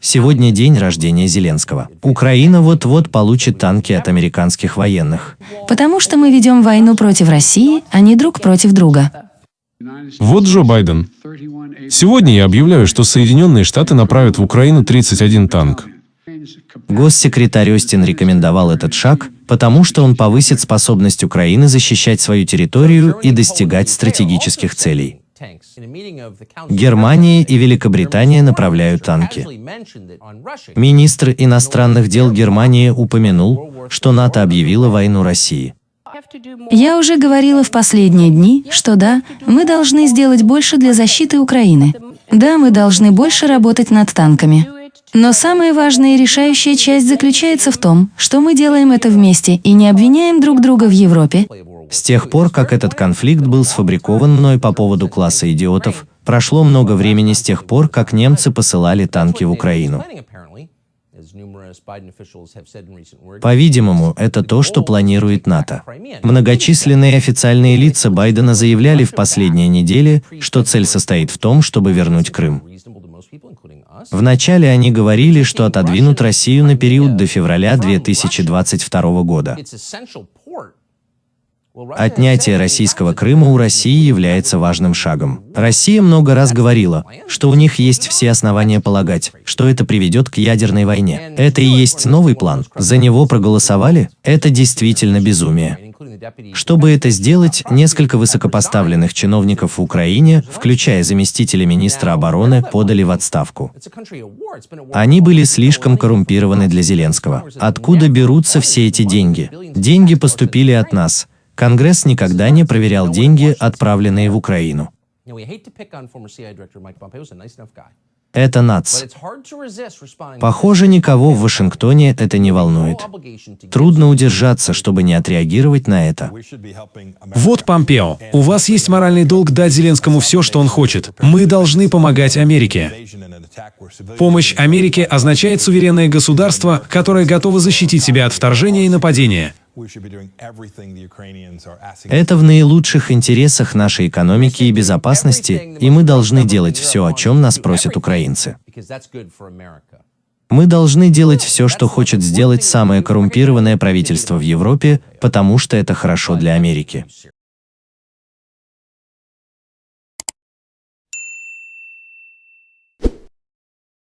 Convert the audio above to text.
Сегодня день рождения Зеленского. Украина вот-вот получит танки от американских военных. Потому что мы ведем войну против России, а не друг против друга. Вот Джо Байден. Сегодня я объявляю, что Соединенные Штаты направят в Украину 31 танк. Госсекретарь Остин рекомендовал этот шаг, потому что он повысит способность Украины защищать свою территорию и достигать стратегических целей. Германия и Великобритания направляют танки. Министр иностранных дел Германии упомянул, что НАТО объявило войну России. Я уже говорила в последние дни, что да, мы должны сделать больше для защиты Украины. Да, мы должны больше работать над танками. Но самая важная и решающая часть заключается в том, что мы делаем это вместе и не обвиняем друг друга в Европе, с тех пор, как этот конфликт был сфабрикован мной по поводу класса идиотов, прошло много времени с тех пор, как немцы посылали танки в Украину. По-видимому, это то, что планирует НАТО. Многочисленные официальные лица Байдена заявляли в последние недели, что цель состоит в том, чтобы вернуть Крым. Вначале они говорили, что отодвинут Россию на период до февраля 2022 года. Отнятие российского Крыма у России является важным шагом. Россия много раз говорила, что у них есть все основания полагать, что это приведет к ядерной войне. Это и есть новый план. За него проголосовали? Это действительно безумие. Чтобы это сделать, несколько высокопоставленных чиновников в Украине, включая заместителя министра обороны, подали в отставку. Они были слишком коррумпированы для Зеленского. Откуда берутся все эти деньги? Деньги поступили от нас – Конгресс никогда не проверял деньги, отправленные в Украину. Это НАЦ. Похоже, никого в Вашингтоне это не волнует. Трудно удержаться, чтобы не отреагировать на это. Вот Помпео. У вас есть моральный долг дать Зеленскому все, что он хочет. Мы должны помогать Америке. Помощь Америке означает суверенное государство, которое готово защитить себя от вторжения и нападения. Это в наилучших интересах нашей экономики и безопасности, и мы должны делать все, о чем нас просят украинцы. Мы должны делать все, что хочет сделать самое коррумпированное правительство в Европе, потому что это хорошо для Америки.